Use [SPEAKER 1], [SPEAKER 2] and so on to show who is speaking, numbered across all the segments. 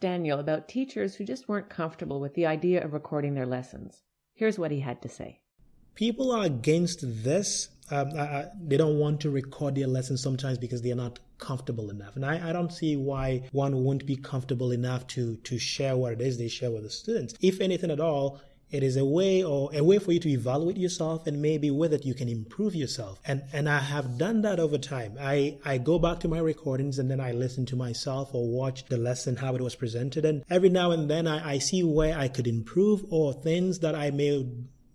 [SPEAKER 1] Daniel about teachers who just weren't comfortable with the idea of recording their lessons. Here's what he had to say.
[SPEAKER 2] People are against this. Um, I, I, they don't want to record their lessons sometimes because they're not comfortable enough. And I, I, don't see why one wouldn't be comfortable enough to to share what it is they share with the students. If anything at all, it is a way or a way for you to evaluate yourself and maybe with it you can improve yourself. And and I have done that over time. I, I go back to my recordings and then I listen to myself or watch the lesson how it was presented. And every now and then I, I see where I could improve or things that I may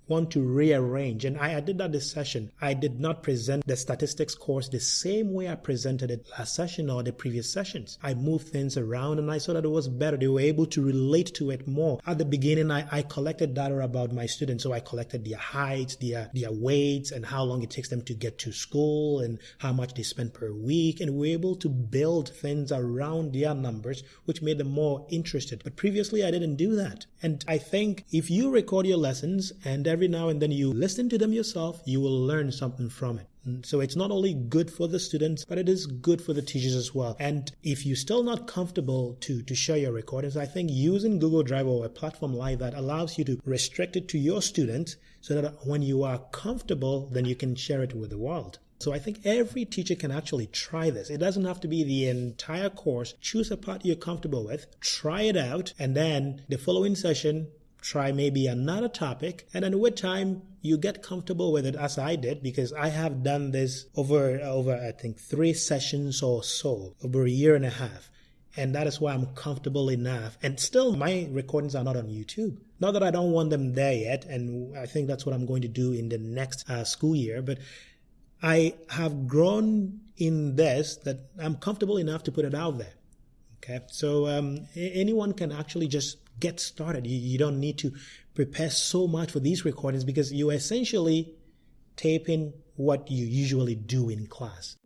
[SPEAKER 2] want to rearrange. And I, I, did that this session. I did not present the statistics course the same way I presented it last session or the previous sessions. I moved things around and I saw that it was better. They were able to relate to it more. At the beginning, I, I collected data about my students. So I collected their heights, their, their weights, and how long it takes them to get to school and how much they spend per week. And we were able to build things around their numbers, which made them more interested. But previously, I didn't do that. And I think if you record your lessons and every now and then you listen to them yourself, you will learn something from it. Mm, so it's not only good for the students, but it is good for the teachers as well. And if you're still not comfortable to, to share your recordings, I think using Google Drive or a platform like that allows you to restrict it to your students so that when you are comfortable, then you can share it with the world. So I think every teacher can actually try this. It doesn't have to be the entire course. Choose a part you're comfortable with, try it out, and then the following session, try maybe another topic, and then with time you get comfortable with it as I did because I have done this over over I think three sessions or so over a year and a half. And that is why I'm comfortable enough. And still, my recordings are not on YouTube. Not that I don't want them there yet. And I think that's what I'm going to do in the next uh, school year. But I have grown in this that I'm comfortable enough to put it out there. Okay. So um, anyone can actually just get started. You, you don't need to prepare so much for these recordings because you essentially taping what you usually do in class.